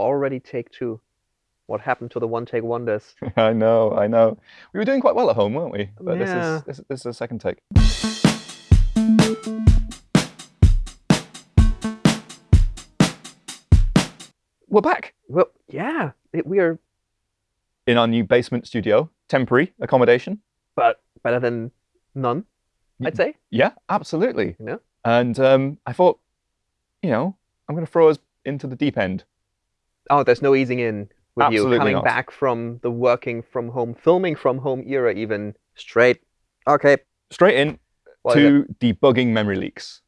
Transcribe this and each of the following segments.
already take two. What happened to the one-take wonders? I know, I know. We were doing quite well at home, weren't we? But Yeah. this is this, this is a second take. We're back Well, yeah, it, we are, in our new basement studio, temporary accommodation. but better than none, I'd say. Yeah, absolutely. You know? And um, I thought, you know, I'm going to throw us into the deep end. Oh, there's no easing in with Absolutely you coming not. back from the working from home, filming from home era, even straight. Okay, Straight in what to debugging memory leaks.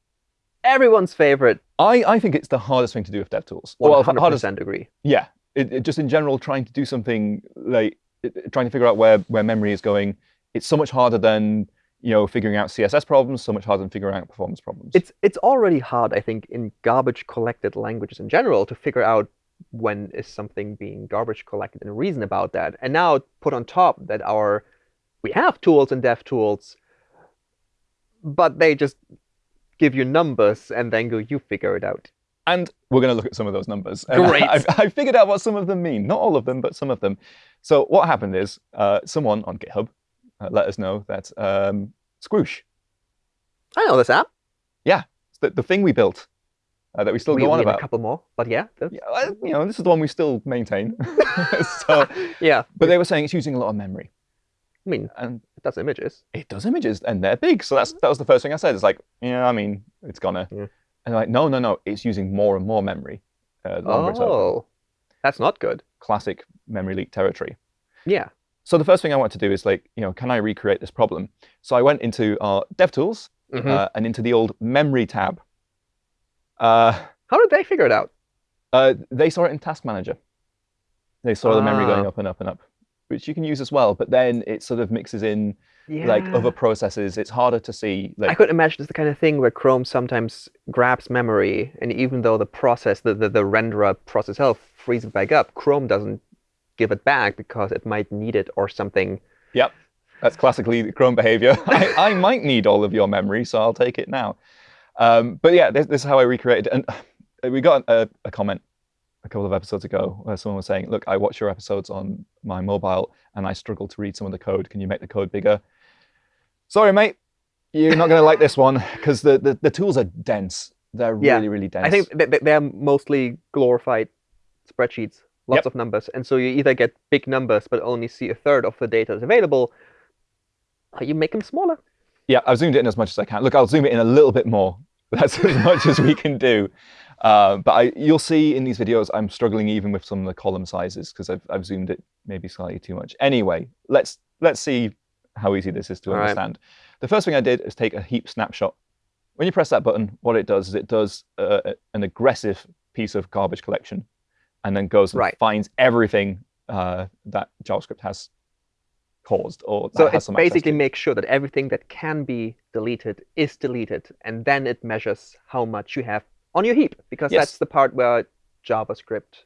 everyone's favorite. I, I think it's the hardest thing to do with DevTools. One Well, hardest, agree. yeah. It, it- just in general, trying to do something like it- trying to figure out where, where memory is going. It's so much harder than you know figuring out CSS problems. So much harder than figuring out performance problems. It's it's already hard, I think, in garbage collected languages in general to figure out when is something being garbage collected and reason about that. And now put on top that our we have tools and dev tools, but they just give you numbers and then go, you figure it out. And we're going to look at some of those numbers. Great. I've, I've figured out what some of them mean. Not all of them, but some of them. So what happened is uh, someone on GitHub uh, let us know that um, Squoosh, I know this app. Yeah, it's the, the thing we built uh, that we still we, go on about. a couple more, but yeah, that's, Yeah, you know, this is the one we still maintain. so, yeah. but they were saying it's using a lot of memory, I mean, and it does images. it does images, and they're big. So that's that was the first thing I said. It's like, yeah, I mean, it's gonna. Yeah. And they're like, no, no, no, it's using more and more memory. Uh. Oh, that's not good. Classic memory leak territory. Yeah. So the first thing I want to do is like, you know, can I recreate this problem? So I went into our DevTools Mhm. uh, and into the old memory tab. Uh, How did they figure it out? uh, they saw it in Task Manager. They saw the memory going Ah. up and up and up, which you can use as well. But then it sort of mixes in Yeah. like other processes. It's harder to see. I Like, could imagine it's the kind of thing where Chrome sometimes grabs memory, and even though the process, the, the, the renderer process itself frees it back up, Chrome doesn't give it back because it might need it or something. yep, that's classically Chrome behavior. I, I might need all of your memory, so I'll take it now. Um, but yeah, this, this is how I recreated. And we got a, a comment a couple of episodes ago where someone was saying, "Look, I watch your episodes on my mobile, and I struggle to read some of the code. Can you make the code bigger?" Sorry, mate. You're not going to like this one because the, the, the tools are dense. They're Yeah, really, really dense. I think th- th- they're mostly glorified spreadsheets, lots Yep. of numbers. And so you either get big numbers but only see a third of the data is available, or you make them smaller. Yeah, I've zoomed it in as much as I can. Look, I'll zoom it in a little bit more. That's as much as we can do. Uh, but I, you'll see in these videos, I'm struggling even with some of the column sizes because I've, I've zoomed it maybe slightly too much. Anyway, let's let's see how easy this is to All right. understand. The first thing I did is take a heap snapshot. When you press that button, what it does is it does uh, an aggressive piece of garbage collection, and then goes and Right. finds everything uh, that JavaScript has caused or So that has it some basically makes sure that everything that can be deleted is deleted, and then it measures how much you have on your heap, because Yes. that's the part where JavaScript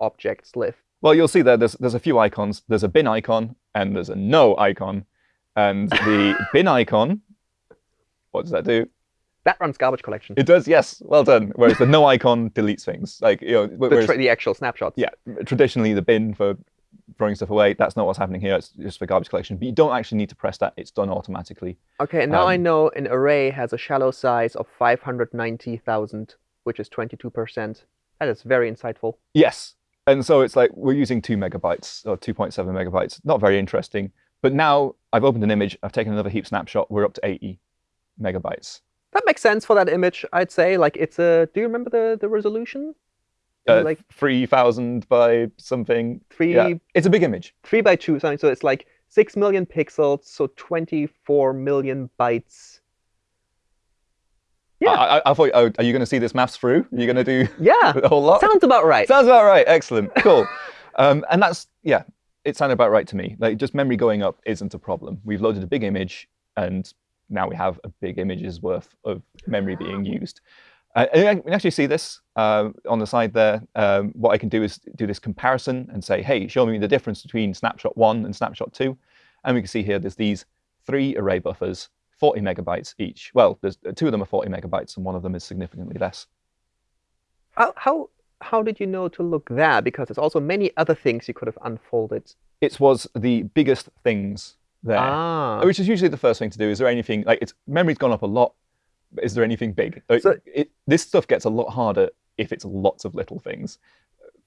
objects live. Well, you'll see there. There's there's a few icons. There's a bin icon and there's a no icon. And the bin icon, what does that do? That runs garbage collection. It does, yes, well done. Whereas the no icon deletes things. Like you know, the, whereas, tra- the actual snapshots. yeah, traditionally the bin for throwing stuff away. That's not what's happening here. It's just for garbage collection. But you don't actually need to press that. It's done automatically. Okay, and now I Um, know an array has a shallow size of 590,000, which is 22%. That is very insightful. Yes. And so it's like we're using two megabytes or 2.7 megabytes. Not very interesting. But now I've opened an image. I've taken another heap snapshot. We're up to 80 megabytes. That makes sense for that image, I'd say. Like it's a. Do you remember the the resolution? Uh, like 3,000 by something. three Yeah, it's a big image. three by two something. So it's like six million pixels, so 24 million bytes. Yeah. I, I, I thought, oh, are you going to see this maths through? Are you going to do Yeah, the whole lot? sounds about right. Sounds about right. Excellent. Cool. um, and that's, yeah, it sounded about right to me. Like just memory going up isn't a problem. We've loaded a big image and now we have a big image's worth of memory being used. Uh, and you can actually see this uh, on the side there. Um, what I can do is do this comparison and say, hey, show me the difference between snapshot one and snapshot two. And we can see here there's these three array buffers, 40 megabytes each. Well, there's two of them are 40 megabytes and one of them is significantly less. How, how how did you know to look there? Because there's also many other things you could have unfolded. It was the biggest things there, Ah. which is usually the first thing to do. Is there anything like it's memory's gone up a lot? Is there anything big? Like, So- it, this stuff gets a lot harder if it's lots of little things.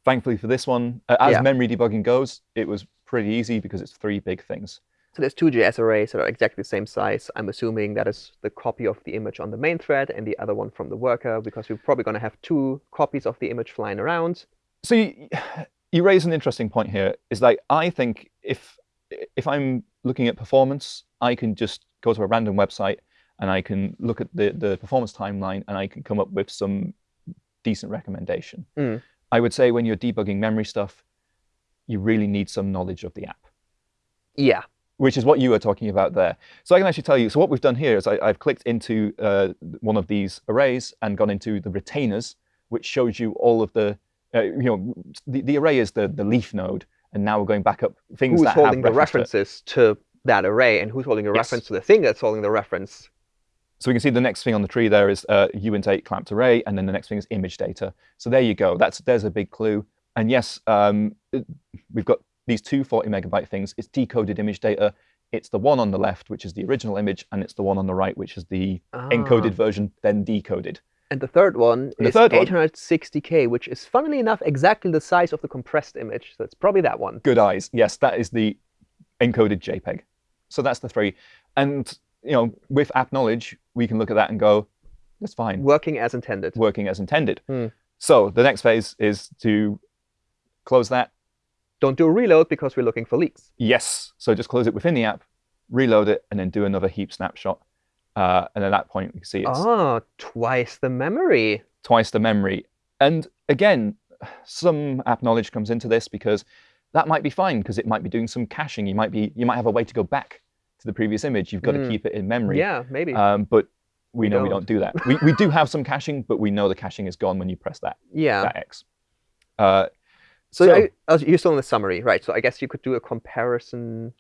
Thankfully for this one, uh, as Yeah. memory debugging goes, it was pretty easy because it's three big things. So there's two JS arrays that are exactly the same size. I'm assuming that is the copy of the image on the main thread and the other one from the worker, because we're probably going to have two copies of the image flying around. So you, you raise an interesting point here. Is like I think if if I'm looking at performance, I can just go to a random website and I can look at the the performance timeline and I can come up with some decent recommendation. Mm. I would say when you're debugging memory stuff, you really need some knowledge of the app, Yeah. which is what you were talking about there. So I can actually tell you. So what we've done here is I, I've clicked into uh, one of these arrays and gone into the retainers, which shows you all of the uh, you know the, the array is the the leaf node, and now we're going back up things Who's that holding have the reference to references to that array and who's holding a Yes. reference to the thing that's holding the reference? So we can see the next thing on the tree there is uh, uint8 clamped array, and then the next thing is image data. So there you go. That's there's a big clue. And yes, um, it- we've got these two 40 megabyte things. It's decoded image data. It's the one on the left, which is the original image, and it's the one on the right, which is the encoded Ah. version, then decoded. And the third one And the is third 860K, which is funnily enough exactly the size of the compressed image. So it's probably that one. Good eyes. Yes, that is the encoded JPEG. So that's the three. And you know, with app knowledge, we can look at that and go, that's fine. Working as intended. working as intended. Hmm. So the next phase is to close that. Don't do a reload because we're looking for leaks. Yes. So just close it within the app, reload it, and then do another heap snapshot. Uh, and at that point, we can see it's Ah, twice the memory. twice the memory. And again, some app knowledge comes into this because that might be fine because it might be doing some caching. You might be you might have a way to go back the previous image. You've got Hmm. to keep it in memory. Yeah, maybe. Um, but we, We know we don't. don't do that. we, we do have some caching, but we know the caching is gone when you press that, yeah. that X. Uh, So, So- I, you're still in the summary, right? So I guess you could do a comparison.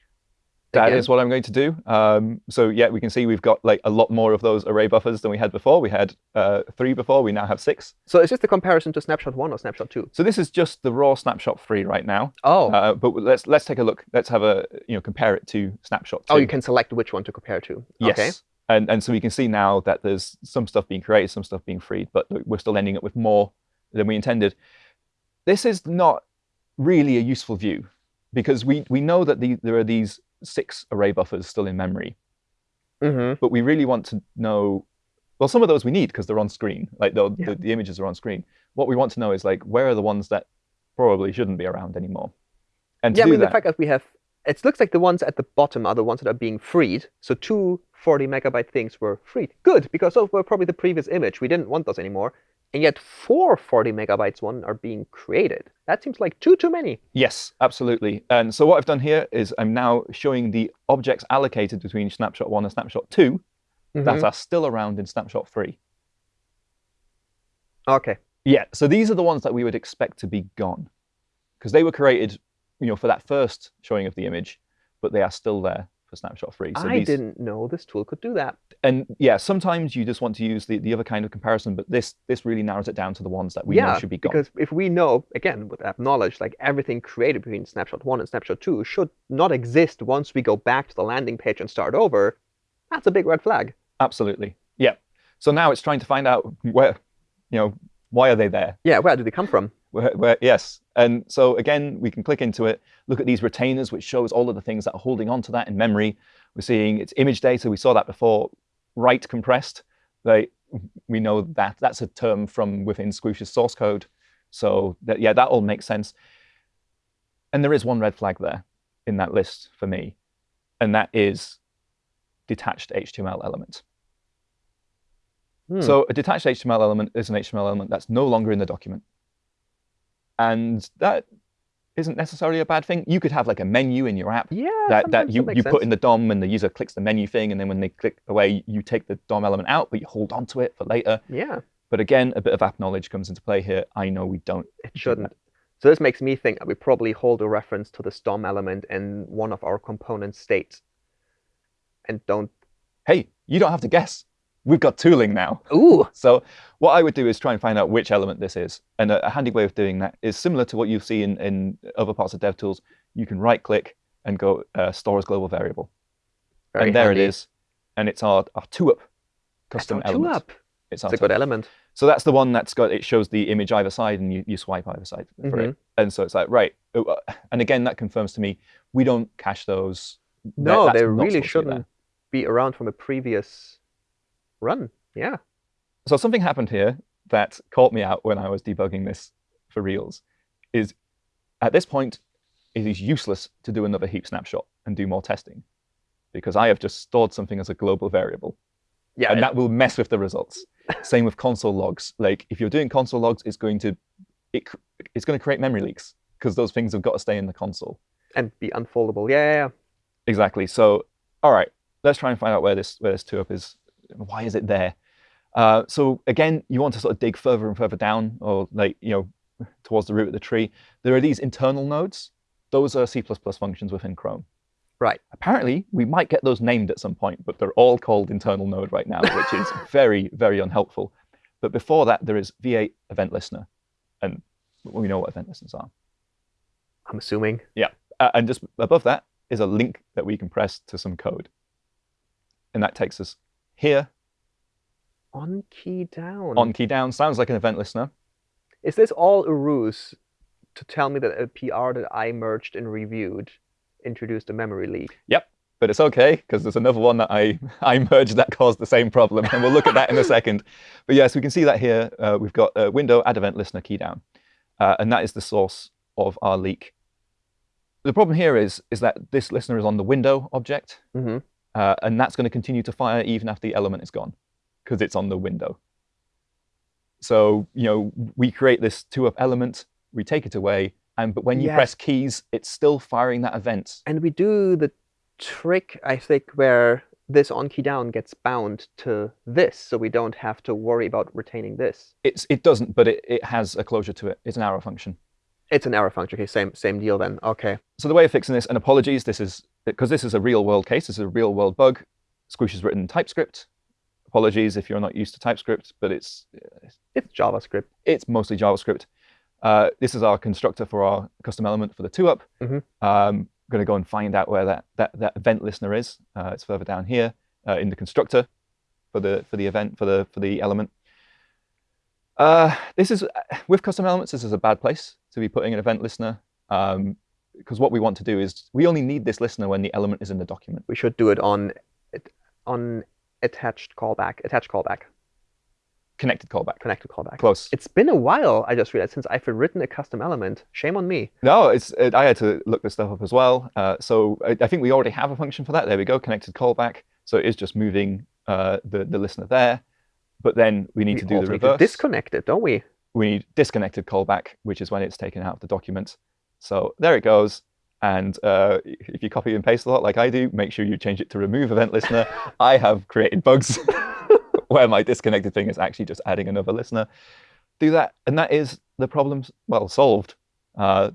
That again. is what I'm going to do. Um, so yeah, we can see we've got like a lot more of those array buffers than we had before. We had uh, three before. We now have six. So is this the comparison to snapshot one or snapshot two? So this is just the raw snapshot three right now. Oh, Uh, but let's let's take a look. Let's have a you know compare it to snapshot two. oh, you can select which one to compare to. Yes. Okay. And and so we can see now that there's some stuff being created, some stuff being freed, but we're still ending up with more than we intended. This is not really a useful view because we we know that the, there are these six array buffers still in memory. hmm but we really want to know well some of those we need because they're on screen like the, Yeah. the, the images are on screen what we want to know is like where are the ones that probably shouldn't be around anymore and to Yeah, I mean, that the fact that we have, it looks like the ones at the bottom are the ones that are being freed. So two 40 megabyte things were freed. Good, because those were probably the previous image. We didn't want those anymore. And yet four 40 megabytes one are being created. That seems like two too many. yes absolutely and so what i've done here is i'm now showing the objects allocated between snapshot 1 and snapshot 2 that Mhm. are still around in snapshot 3 Okay. yeah so these are the ones that we would expect to be gone because they were created you know for that first showing of the image but they are still there for snapshot 3 so I these, didn't know this tool could do that. and yeah, sometimes you just want to use the, the other kind of comparison, but this this really narrows it down to the ones that we yeah, know should be gone. because if we know, again, with that knowledge, like everything created between snapshot one and snapshot two should not exist once we go back to the landing page and start over, that's a big red flag. Absolutely. Yeah. So now it's trying to find out where, you know, why are they there? Yeah, where do they come from? Where, where, yes. And so again, we can click into it, look at these retainers, which shows all of the things that are holding on to that in memory. We're seeing it's image data. We saw that before. Write compressed. They, we know that that's a term from within Squoosh's source code. So that, yeah, that all makes sense. And there is one red flag there in that list for me, and that is detached HTML element. Hmm. So a detached HTML element is an HTML element that's no longer in the document. And that isn't necessarily a bad thing. You could have like a menu in your app yeah, that, that you, you put in the DOM and the user clicks the menu thing, and then when they click away, you take the DOM element out, but you hold on to it for later. Yeah, But again, a bit of app knowledge comes into play here. I know we don't. it shouldn't. So this makes me think that we probably hold a reference to the DOM element in one of our component states and don't Hey, you don't have to guess. We've got tooling now. Ooh. So what I would do is try and find out which element this is. And a, a handy way of doing that is similar to what you see in, in other parts of DevTools. You can right click and go uh, store as global variable. Very and there handy. it is. And it's our, our two up That's custom our two element. up. It's our It's a good element. So that's the one that's got it shows the image either side and you, you swipe either side for Mm-hmm. it. And so it's like, right. uh, uh, And again, that confirms to me we don't cache those. No, that's they really supposed to be shouldn't be around from a previous run. Yeah. So something happened here that caught me out when I was debugging this for reals. Is at this point, it is useless to do another heap snapshot and do more testing because I have just stored something as a global variable. Yeah. and that will mess with the results. Same with console logs. Like if you're doing console logs, it's going to it, it's going to create memory leaks because those things have got to stay in the console. and be unfoldable. Yeah, yeah, yeah. Exactly. So all right, let's try and find out where this where this two up is. Why is it there? Uh, so again, you want to sort of dig further and further down, or like you know, towards the root of the tree. There are these internal nodes. Those are C++ functions within Chrome. Right. Apparently, we might get those named at some point, but they're all called internal node right now, which is very, very unhelpful. But before that, there is V8 event listener, and we know what event listeners are. I'm assuming. Uh, and just above that is a link that we can press to some code. And that takes us here On key down. on key down. Sounds like an event listener. Is this all a ruse to tell me that a PR that I merged and reviewed introduced a memory leak? Yep. But it's okay because there's another one that I, I merged that caused the same problem. And we'll look at that in a second. But yes, we can see that here. Uh, we've got a window add event listener key down. Uh, and that is the source of our leak. The problem here is, is that this listener is on the window object. Mm-hmm. Uh, and that's going to continue to fire even after the element is gone because it's on the window. So, you know, we create this two up element, we take it away, and but when you Yes. press keys, it's still firing that event. And we do the trick, I think, where this on key down gets bound to this, so we don't have to worry about retaining this. It's it doesn't, but it, it has a closure to it. It's an arrow function. It's an arrow function. Okay, same same deal then. Okay. So the way of fixing this, and apologies, this is because this is a real world case, this is a real world bug. Squoosh is written in TypeScript. Apologies if you're not used to TypeScript, but it's It's JavaScript. it's mostly JavaScript. Uh, this is our constructor for our custom element for the two up. Mhm. Um, going to go and find out where that, that, that event listener is. Uh, it's further down here uh, in the constructor for the for the event for the for the element. Uh, this is with custom elements. This is a bad place to be putting an event listener because what we want to do is we only need this listener when the element is in the document. We should do it on on attached callback, attached callback, Connected callback. connected callback. Close. It's been a while, I just realized, since I've written a custom element. Shame on me. No, it's it, I had to look this stuff up as well. Uh, so I, I think we already have a function for that. There we go, connected callback. So it is just moving uh, the the listener there, but then we need we to do the need to reverse. disconnect it, don't we? we need disconnected callback, which is when it's taken out of the document. So there it goes. And uh, if you copy and paste a lot like I do, make sure you change it to remove event listener. I have created bugs where my disconnected thing is actually just adding another listener. Do that, and that is the problem well solved. Uh,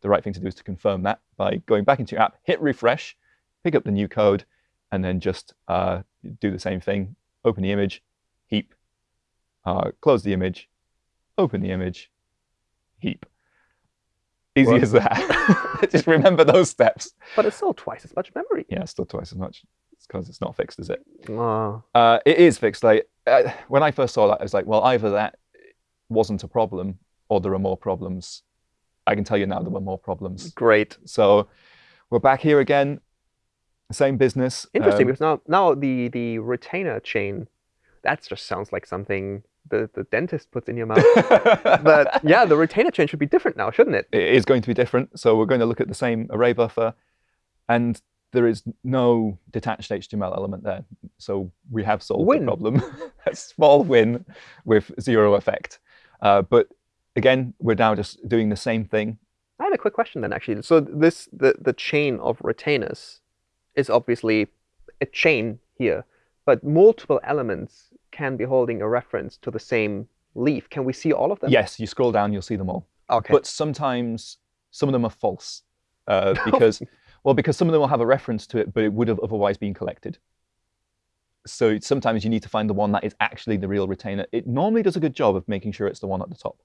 the right thing to do is to confirm that by going back into your app, hit refresh, pick up the new code, and then just uh, do the same thing. Open the image, heap, uh, close the image, open the image, heap. Easy What? as that. just remember those steps. But it's still twice as much memory. Yeah, still twice as much. It's because it's not fixed, is it? Oh, Uh, it is fixed. Like uh, when I first saw that, I was like, well, either that wasn't a problem or there are more problems. I can tell you now there were more problems. great. So we're back here again. Same business. Interesting, Um, because now now the the retainer chain, that just sounds like something the, the dentist puts in your mouth. but yeah, the retainer chain should be different now, shouldn't it? it is going to be different. So we're going to look at the same array buffer, and there is no detached HTML element there. So we have solved Win. the problem. a small win with zero effect. Uh, but again, we're now just doing the same thing. I have a quick question then, actually. So this the the chain of retainers is obviously a chain here, but multiple elements can be holding a reference to the same leaf. Can we see all of them? Yes, you scroll down, you'll see them all. Okay. But sometimes some of them are false uh, because, well, because some of them will have a reference to it, but it would have otherwise been collected. so sometimes you need to find the one that is actually the real retainer. It normally does a good job of making sure it's the one at the top.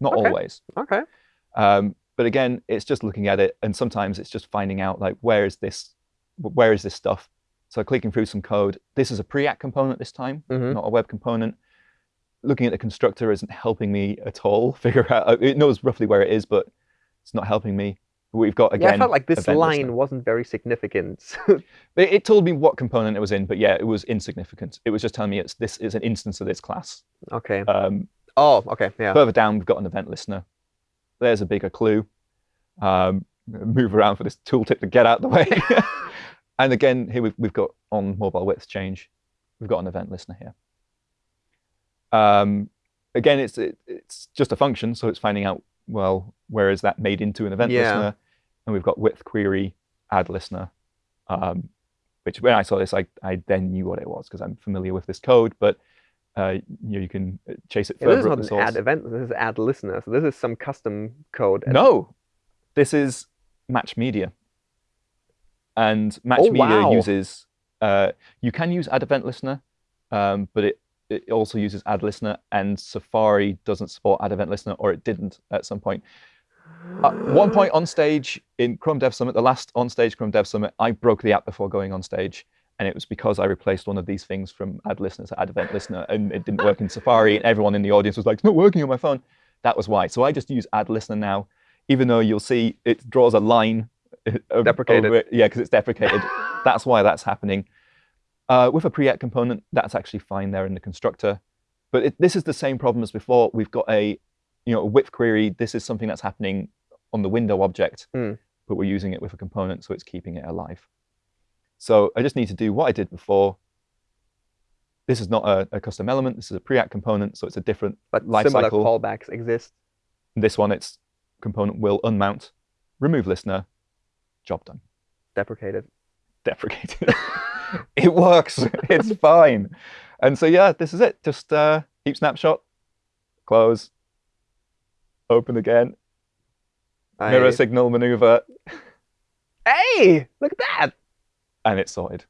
Not Okay. always. Okay. Um, but again, it's just looking at it, and sometimes it's just finding out like where is this, where is this stuff. So clicking through some code. This is a Preact component this time, Mhm. not a web component. Looking at the constructor isn't helping me at all figure out. It knows roughly where it is, but it's not helping me. We've got again. yeah, I felt like this line wasn't very significant. It, it told me what component it was in, but yeah, it was insignificant. It was just telling me it's this is an instance of this class. okay. Um, Oh, okay. Yeah. Further down, we've got an event listener. There's a bigger clue. Um, move around for this tooltip to get out the way. and again, here we've, we've got on mobile width change, we've got an event listener here. Um, again, it's it, it's just a function, so it's finding out well where is that made into an event Yeah. listener, and we've got width query add listener, um, which when I saw this, I I then knew what it was because I'm familiar with this code, but uh, you know, you can uh, chase it Yeah, this further is not an source. add event. This is add listener. So this is some custom code. and- No, this is Match Media. And Match Oh, Media wow. uses, uh, you can use Add Event Listener, um, but it, it also uses Add Listener, and Safari doesn't support Add Event Listener, or it didn't at some point. At one point on stage in Chrome Dev Summit, the last on stage Chrome Dev Summit, I broke the app before going on stage. And it was because I replaced one of these things from add Listener to add Event Listener, and it didn't work in Safari. And everyone in the audience was like, "It's not working on my phone." That was why. So I just use add Listener now, even though you'll see it draws a line. Deprecated. Yeah, because it's deprecated. that's why that's happening. Uh, with a Preact component, that's actually fine there in the constructor. But it, this is the same problem as before. We've got a, you know, a width query. This is something that's happening on the window object, Hmm. but we're using it with a component, so it's keeping it alive. So I just need to do what I did before. This is not a, a custom element. This is a Preact component, so it's a different but life similar cycle. callbacks exist. This one, it's component will unmount, remove listener, job done. Deprecated. Deprecated. it works. It's fine. And so yeah, this is it. Just uh, heap snapshot, close, open again, mirror signal maneuver, Hey, look at that. and it's sorted.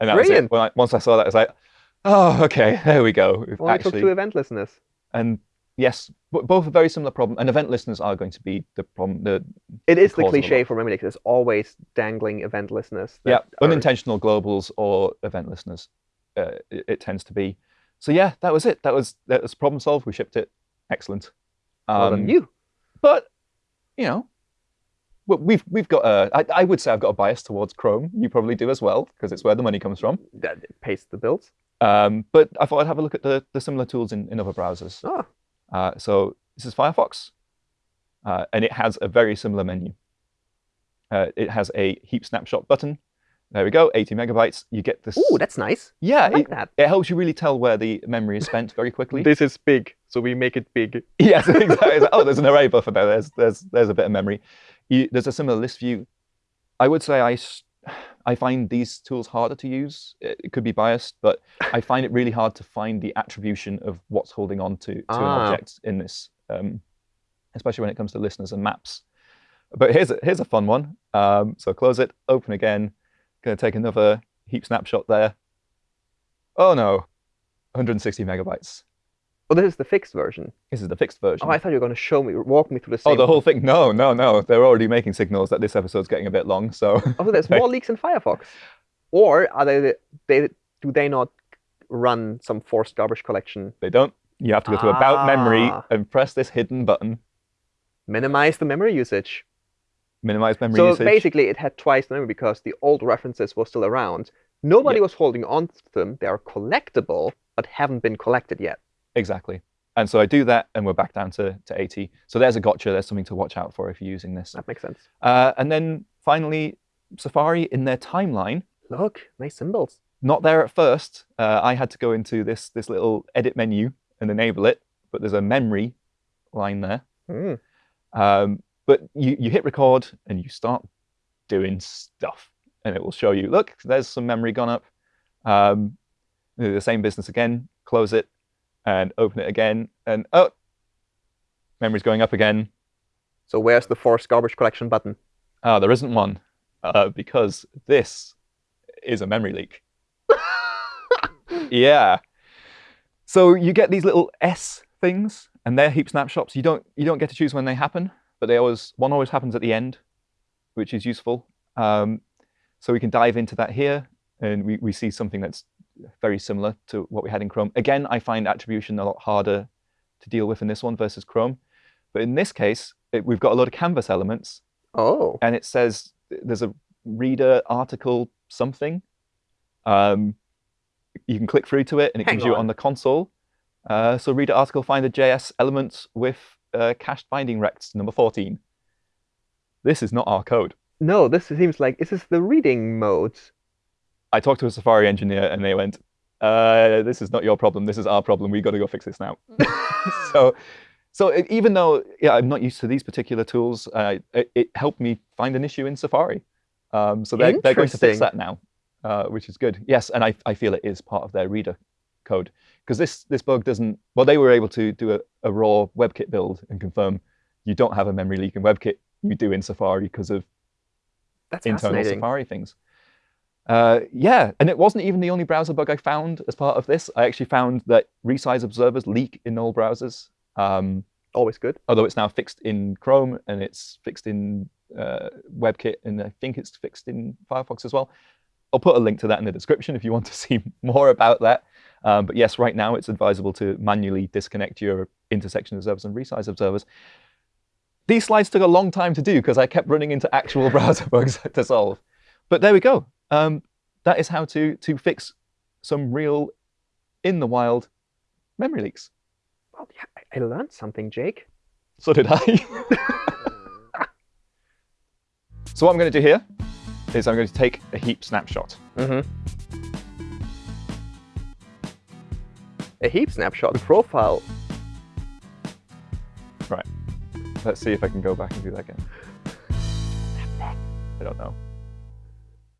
And that was it. Brilliant. When I, once I saw that, I was like, oh, okay, there we go. We've took actually, two event listeners. and yes, but both a very similar problem. And event listeners are going to be the problem. The It is the a cliche for memory leaks. There's always dangling event listeners. yeah, are- unintentional globals or event listeners. Uh, it, it tends to be. So yeah, that was it. That was that was problem solved. We shipped it. Excellent. Well done Um, you. But you know, we've we've got a. I, I would say I've got a bias towards Chrome. You probably do as well because it's where the money comes from. That it pays the bills. Um, but I thought I'd have a look at the, the similar tools in, in other browsers. Oh, Uh, so this is Firefox, uh, and it has a very similar menu. Uh, it has a heap snapshot button. There we go, 80 megabytes. You get this. ooh, that's nice. yeah, I like it, that. it helps you really tell where the memory is spent very quickly. This is big, so we make it big. yes, exactly. Oh, there's an array buffer there. There's there's there's a bit of memory. You, there's a similar list view. I would say I s- I find these tools harder to use. It, could be biased, but I find it really hard to find the attribution of what's holding on to, to an Ah. object in this, um, especially when it comes to listeners and maps. But here's a, here's a fun one. Um, so close it, open again. Going to take another heap snapshot there. Oh no, 160 megabytes. Oh, this is the fixed version. This is the fixed version. Oh, I thought you were going to show me, walk me through the. Oh, the whole thing? No, no, no. They're already making signals that this episode's getting a bit long. So Oh, so there's more leaks in Firefox, or are they? They do they not run some forced garbage collection? they don't. You have to go to About Memory Ah. and press this hidden button, Minimize the memory usage. minimize memory so usage. So basically, it had twice the memory because the old references were still around. Nobody Yeah. was holding on to them. They are collectible, but haven't been collected yet. Exactly. And so I do that, and we're back down to, to 80. So there's a gotcha. There's something to watch out for if you're using this. That makes sense. Uh, and then finally, Safari in their timeline, Look, nice symbols. not there at first. Uh, I had to go into this this little edit menu and enable it, but there's a memory line there. Hmm. Um, but you, you hit record and you start doing stuff, and it will show you, look, there's some memory gone up. Um, the same business again, close it, and open it again, and oh, memory's going up again. So where's the force garbage collection button? Ah, there isn't one uh, because this is a memory leak. yeah. So you get these little S things, and they're heap snapshots. You don't you don't get to choose when they happen, but they always one always happens at the end, which is useful. Um, so we can dive into that here, and we, we see something that's very similar to what we had in Chrome. Again, I find attribution a lot harder to deal with in this one versus Chrome. But in this case, it, we've got a lot of canvas elements, Oh. and it says there's a reader article something. Um, you can click through to it, and it Hang gives you on. on the console. Uh, so reader article find the JS element with uh, cached binding rects number 14. This is not our code. No, this seems like this is the reading mode. I talked to a Safari engineer, and they went, uh, "This is not your problem. This is our problem. We've got to go fix this now." so, so even though yeah, I'm not used to these particular tools, uh, it, it helped me find an issue in Safari. Um, so they're, they're going to fix that now, uh, which is good. Yes, and I, I feel it is part of their reader code because this this bug doesn't. Well, they were able to do a, a raw WebKit build and confirm you don't have a memory leak in WebKit. You do in Safari because of That's internal. Safari things. Uh, yeah, and it wasn't even the only browser bug I found as part of this. I actually found that resize observers leak in all browsers, um, Always good. although it's now fixed in Chrome and it's fixed in uh, WebKit, and I think it's fixed in Firefox as well. I'll put a link to that in the description if you want to see more about that. Um, but yes, right now it's advisable to manually disconnect your intersection observers and resize observers. These slides took a long time to do because I kept running into actual browser bugs to solve. But there we go. Um, that is how to to fix some real, in the wild, memory leaks. Well, yeah, I- I learned something, Jake. So did I. so what I'm going to do here is I'm going to take a heap snapshot. Mm-hmm. A heap snapshot profile. Right. Let's see if I can go back and do that again. I don't know.